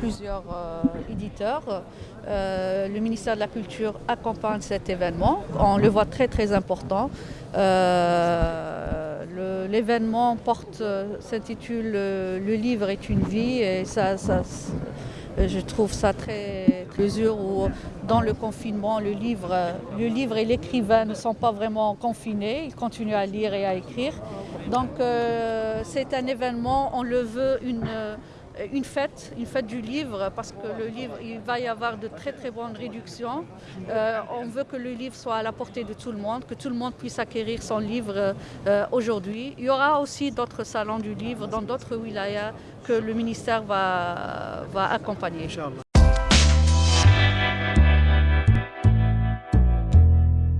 plusieurs euh, éditeurs. Euh, le ministère de la Culture accompagne cet événement. On le voit très très important. Euh, l'événement porte, s'intitule Le livre est une vie et ça, ça je trouve ça très mesure où dans le confinement, le livre, le livre et l'écrivain ne sont pas vraiment confinés, ils continuent à lire et à écrire. Donc c'est un événement, on le veut une une fête, une fête du livre, parce que le livre, il va y avoir de très très bonnes réductions. Euh, on veut que le livre soit à la portée de tout le monde, que tout le monde puisse acquérir son livre euh, aujourd'hui. Il y aura aussi d'autres salons du livre dans d'autres wilayas que le ministère va, va accompagner.